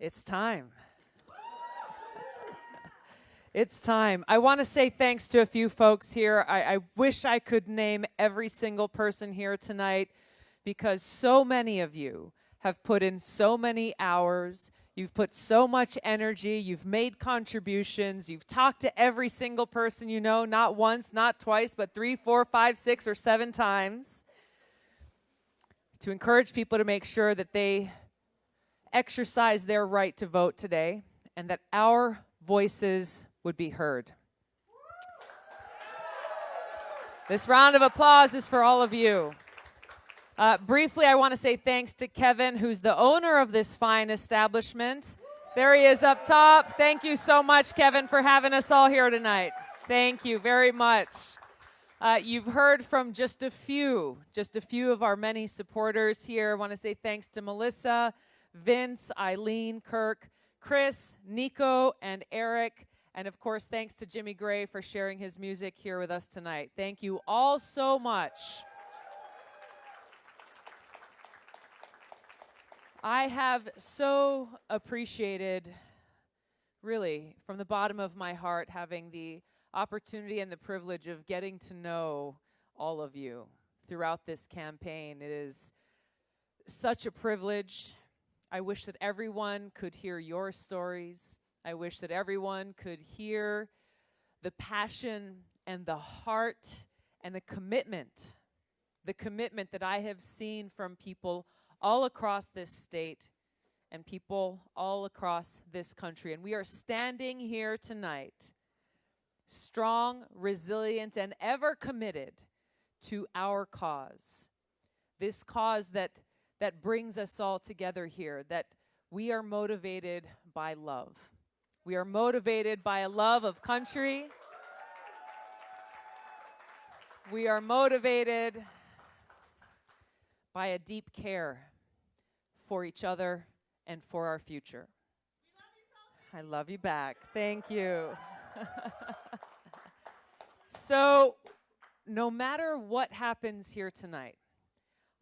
It's time. It's time. I want to say thanks to a few folks here. I, I, wish I could name every single person here tonight because so many of you have put in so many hours. You've put so much energy. You've made contributions. You've talked to every single person you know, not once, not twice, but three, four, five, six, or seven times to encourage people to make sure that they exercise their right to vote today and that our voices would be heard. This round of applause is for all of you. Uh, briefly, I want to say thanks to Kevin, who's the owner of this fine establishment. There he is up top. Thank you so much, Kevin, for having us all here tonight. Thank you very much. Uh, you've heard from just a few, just a few of our many supporters here. I want to say thanks to Melissa, Vince, Eileen, Kirk, Chris, Nico, and Eric. And of course, thanks to Jimmy Gray for sharing his music here with us tonight. Thank you all so much. I have so appreciated, really, from the bottom of my heart, having the opportunity and the privilege of getting to know all of you throughout this campaign. It is such a privilege. I wish that everyone could hear your stories. I wish that everyone could hear the passion and the heart and the commitment, the commitment that I have seen from people all across this state and people all across this country. And we are standing here tonight, strong, resilient, and ever committed to our cause. This cause that, that brings us all together here, that we are motivated by love. We are motivated by a love of country. We are motivated by a deep care for each other and for our future. I love you back. Thank you. so, no matter what happens here tonight,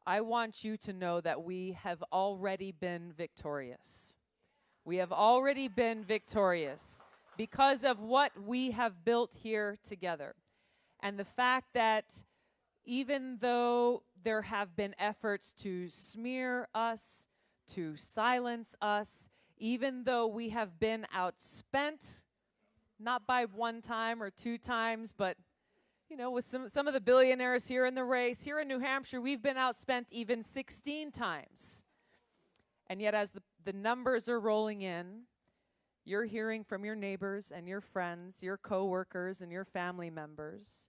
I want you to know that we have already been victorious. We have already been victorious because of what we have built here together. And the fact that even though there have been efforts to smear us, to silence us, even though we have been outspent, not by one time or two times, but you know, with some, some of the billionaires here in the race, here in New Hampshire, we've been outspent even 16 times. And yet, as the, the numbers are rolling in, you're hearing from your neighbors and your friends, your coworkers and your family members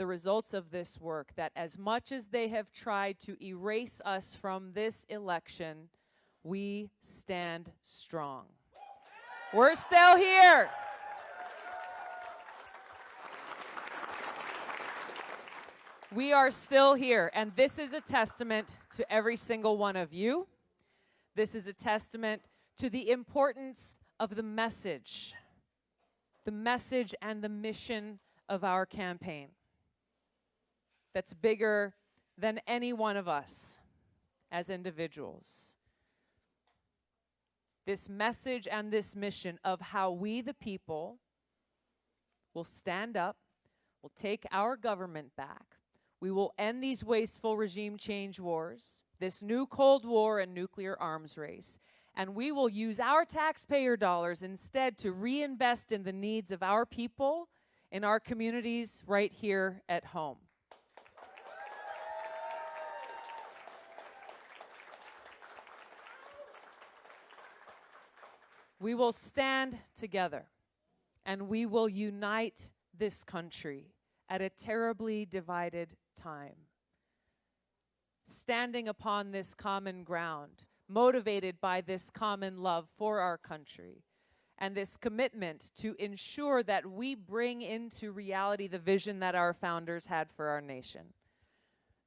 the results of this work that as much as they have tried to erase us from this election, we stand strong. We're still here. We are still here, and this is a testament to every single one of you. This is a testament to the importance of the message, the message and the mission of our campaign that's bigger than any one of us as individuals. This message and this mission of how we, the people, will stand up, will take our government back, we will end these wasteful regime change wars, this new Cold War and nuclear arms race, and we will use our taxpayer dollars instead to reinvest in the needs of our people, in our communities right here at home. We will stand together and we will unite this country at a terribly divided time. Standing upon this common ground, motivated by this common love for our country, and this commitment to ensure that we bring into reality the vision that our founders had for our nation.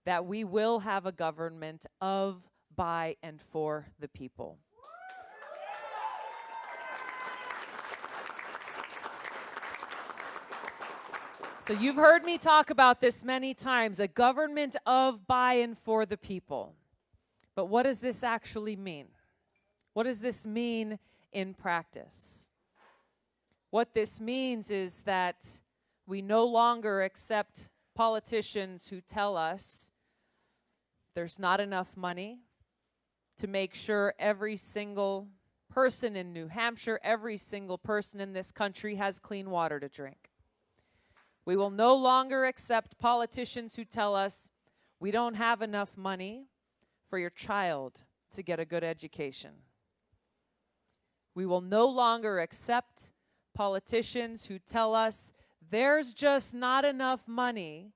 That we will have a government of, by, and for the people. So you've heard me talk about this many times, a government of, by, and for the people. But what does this actually mean? What does this mean in practice? What this means is that we no longer accept politicians who tell us there's not enough money to make sure every single person in New Hampshire, every single person in this country has clean water to drink. We will no longer accept politicians who tell us we don't have enough money for your child to get a good education. We will no longer accept politicians who tell us there's just not enough money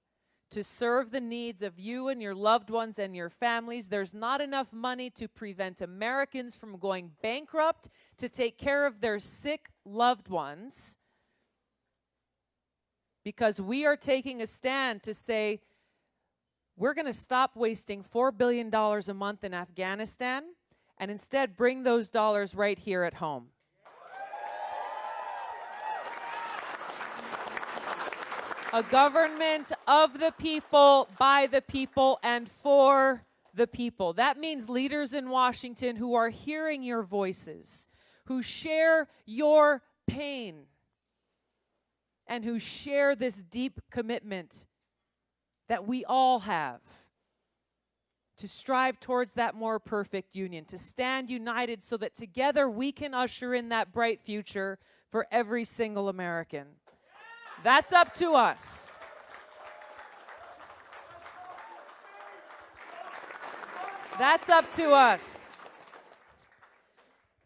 to serve the needs of you and your loved ones and your families. There's not enough money to prevent Americans from going bankrupt, to take care of their sick loved ones. Because we are taking a stand to say, we're going to stop wasting $4 billion a month in Afghanistan and instead bring those dollars right here at home. a government of the people, by the people, and for the people. That means leaders in Washington who are hearing your voices, who share your pain, and who share this deep commitment that we all have to strive towards that more perfect union, to stand united so that together we can usher in that bright future for every single American. That's up to us. That's up to us.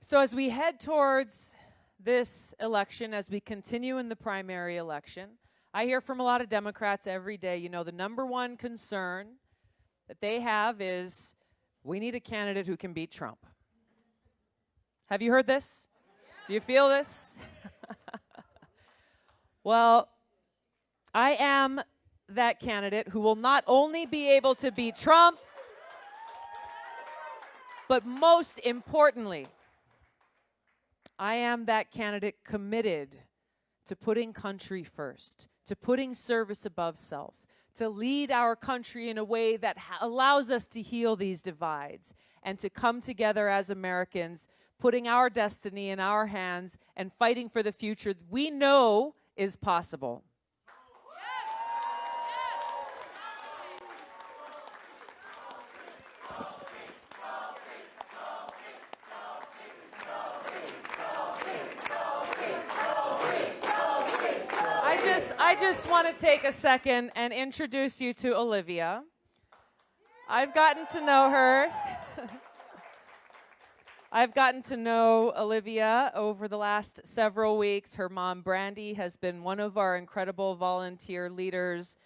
So, as we head towards this election, as we continue in the primary election, I hear from a lot of Democrats every day, you know, the number one concern that they have is we need a candidate who can beat Trump. Have you heard this? Do you feel this? Well, I am that candidate who will not only be able to beat Trump, but most importantly, I am that candidate committed to putting country first, to putting service above self, to lead our country in a way that allows us to heal these divides and to come together as Americans, putting our destiny in our hands and fighting for the future we know is possible. I just want to take a second and introduce you to Olivia. I've gotten to know her. I've gotten to know Olivia over the last several weeks. Her mom, Brandy, has been one of our incredible volunteer leaders.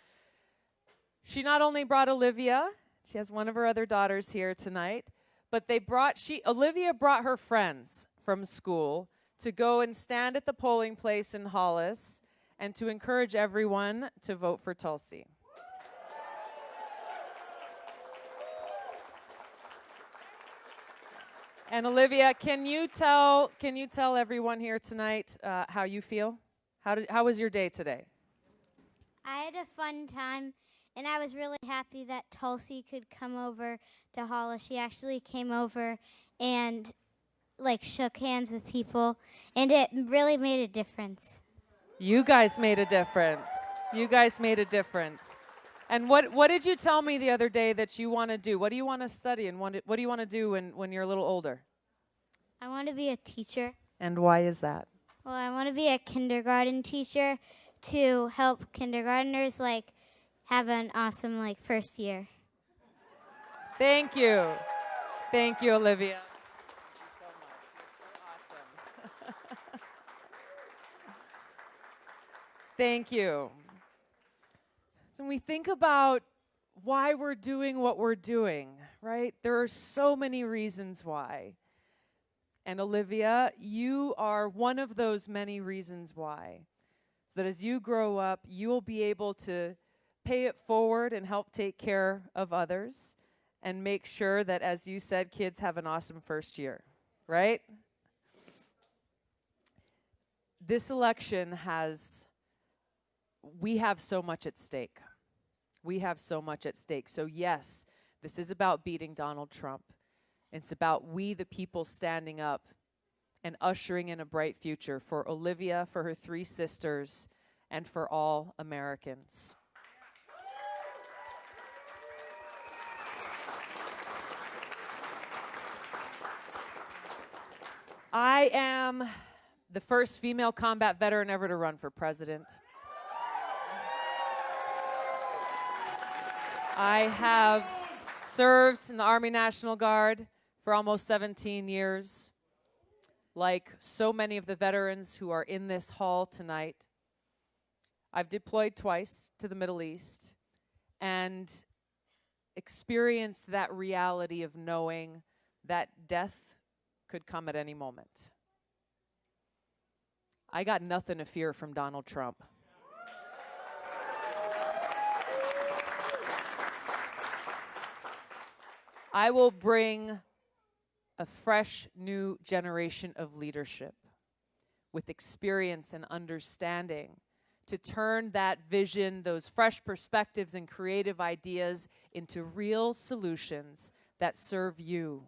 She not only brought Olivia, she has one of her other daughters here tonight, but they brought she Olivia brought her friends from school to go and stand at the polling place in Hollis and to encourage everyone to vote for Tulsi. And Olivia, can you tell can you tell everyone here tonight uh, how you feel? How did how was your day today? I had a fun time, and I was really happy that Tulsi could come over to Hollis. She actually came over and like shook hands with people, and it really made a difference. You guys made a difference. You guys made a difference. And what, what did you tell me the other day that you want to do? What do you want to study and what, what do you want to do when, when you're a little older? I want to be a teacher. And why is that? Well, I want to be a kindergarten teacher to help kindergarteners like have an awesome like first year. Thank you. Thank you, Olivia. Thank you. So when we think about why we're doing what we're doing, right? There are so many reasons why. And Olivia, you are one of those many reasons why. So that as you grow up, you will be able to pay it forward and help take care of others and make sure that, as you said, kids have an awesome first year, right? This election has, we have so much at stake we have so much at stake. So, yes, this is about beating Donald Trump. It's about we, the people, standing up and ushering in a bright future for Olivia, for her three sisters, and for all Americans. I am the first female combat veteran ever to run for president. I have served in the Army National Guard for almost 17 years. Like so many of the veterans who are in this hall tonight, I've deployed twice to the Middle East and experienced that reality of knowing that death could come at any moment. I got nothing to fear from Donald Trump. I will bring a fresh new generation of leadership with experience and understanding to turn that vision, those fresh perspectives and creative ideas into real solutions that serve you,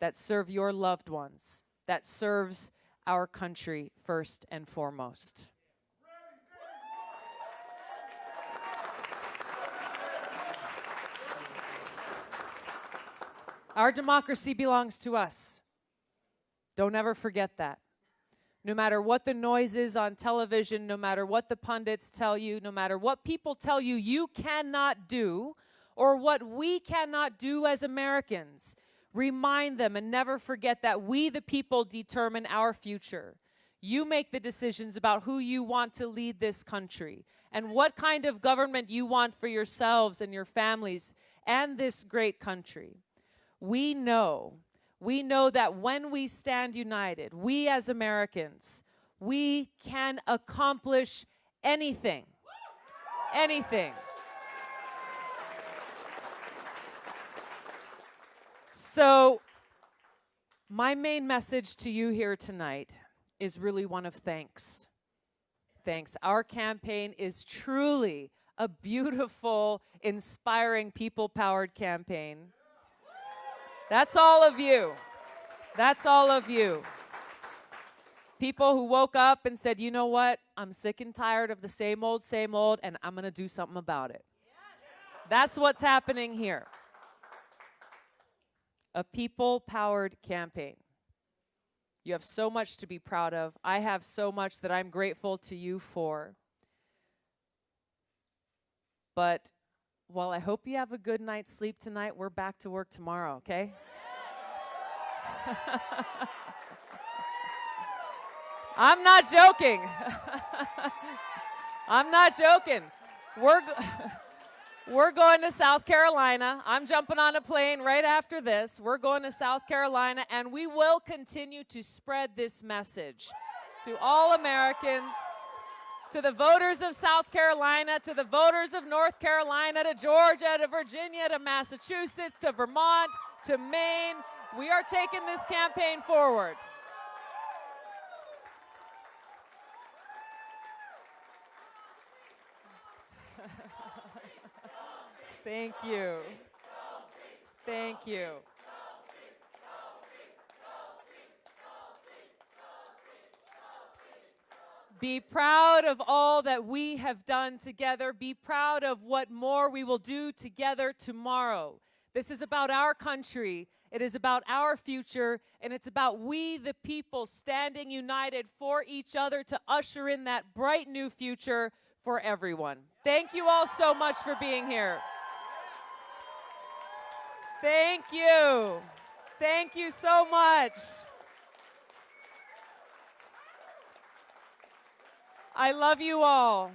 that serve your loved ones, that serves our country first and foremost. Our democracy belongs to us. Don't ever forget that. No matter what the noise is on television, no matter what the pundits tell you, no matter what people tell you you cannot do, or what we cannot do as Americans, remind them and never forget that we, the people, determine our future. You make the decisions about who you want to lead this country and what kind of government you want for yourselves and your families and this great country we know, we know that when we stand united, we as Americans, we can accomplish anything. Anything. So, my main message to you here tonight is really one of thanks. Thanks. Our campaign is truly a beautiful, inspiring, people powered campaign. That's all of you. That's all of you. People who woke up and said, you know what? I'm sick and tired of the same old, same old, and I'm going to do something about it. That's what's happening here. A people powered campaign. You have so much to be proud of. I have so much that I'm grateful to you for. But well, I hope you have a good night's sleep tonight. We're back to work tomorrow, okay? I'm not joking. I'm not joking. We're, we're going to South Carolina. I'm jumping on a plane right after this. We're going to South Carolina, and we will continue to spread this message to all Americans to the voters of South Carolina, to the voters of North Carolina, to Georgia, to Virginia, to Massachusetts, to Vermont, to Maine. We are taking this campaign forward. Thank you. Thank you. Be proud of all that we have done together. Be proud of what more we will do together tomorrow. This is about our country. It is about our future. And it's about we, the people, standing united for each other to usher in that bright new future for everyone. Thank you all so much for being here. Thank you. Thank you so much. I love you all.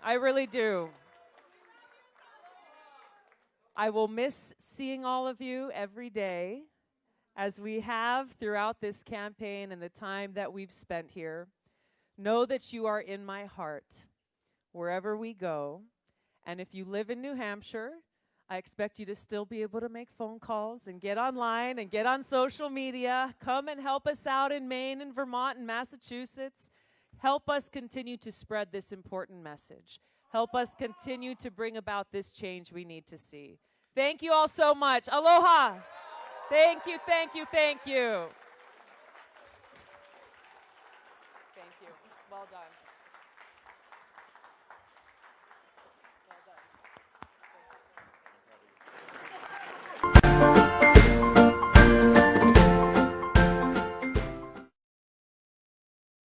I really do. I will miss seeing all of you every day as we have throughout this campaign and the time that we've spent here. Know that you are in my heart wherever we go. And if you live in New Hampshire, I expect you to still be able to make phone calls and get online and get on social media. Come and help us out in Maine and Vermont and Massachusetts. Help us continue to spread this important message. Help us continue to bring about this change we need to see. Thank you all so much. Aloha. Thank you, thank you, thank you. Thank you. Well done.